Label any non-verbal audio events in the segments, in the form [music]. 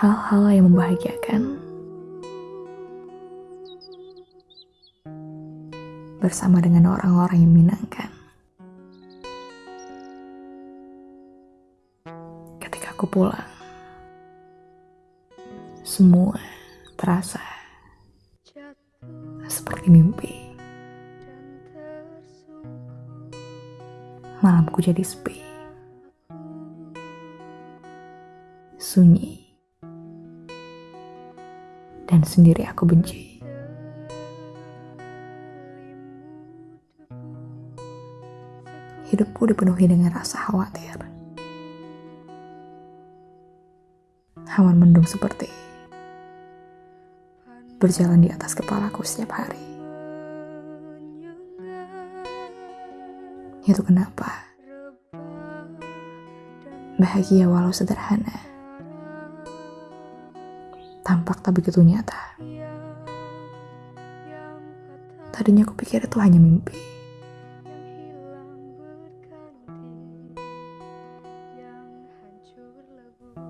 hal-hal yang membahagiakan bersama dengan orang-orang yang menyenangkan. Ketika aku pulang, semua terasa seperti mimpi. Malamku jadi sepi, sunyi, dan sendiri aku benci. Hidupku dipenuhi dengan rasa khawatir. Hawan mendung seperti berjalan di atas kepalaku setiap hari. Itu kenapa bahagia walau sederhana tampak tak begitu nyata. Tadinya aku pikir itu hanya mimpi.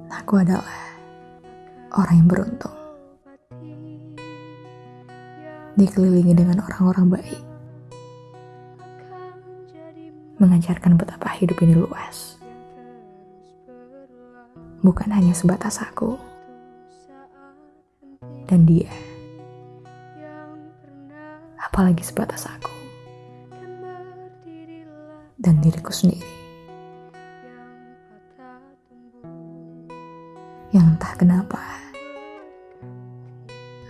Aku adalah orang yang beruntung. Dikelilingi dengan orang-orang baik. Mengajarkan betapa hidup ini luas. Bukan hanya sebatas aku dan dia. Apalagi sebatas aku dan diriku sendiri. yang entah kenapa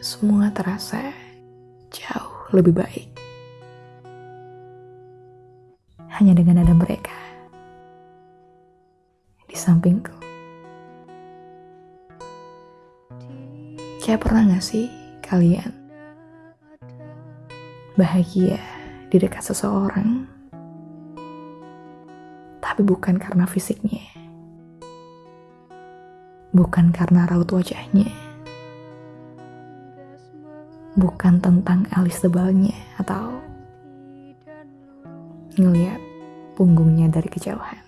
semua terasa jauh lebih baik hanya dengan ada mereka di sampingku. Kayak pernah gak sih kalian bahagia di dekat seseorang, tapi bukan karena fisiknya, bukan karena raut wajahnya, bukan tentang alis tebalnya atau ngeliat punggungnya dari kejauhan.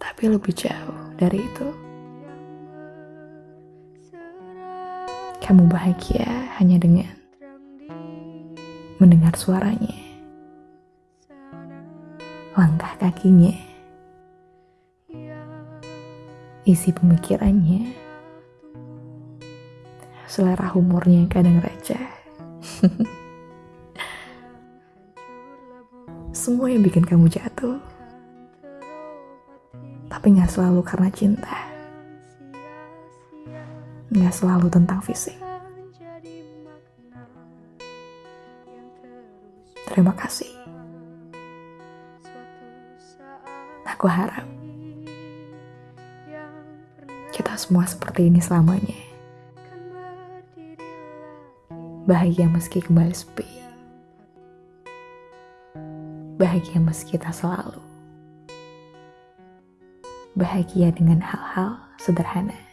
Tapi lebih jauh dari itu. Kamu bahagia hanya dengan mendengar suaranya, langkah kakinya, isi pemikirannya, selera humornya kadang receh. [laughs] Semua yang bikin kamu jatuh, tapi gak selalu karena cinta. Gak selalu tentang fisik. Terima kasih. Aku harap kita semua seperti ini selamanya. Bahagia meski kembali sepi. Bahagia meski kita selalu. Bahagia dengan hal-hal sederhana.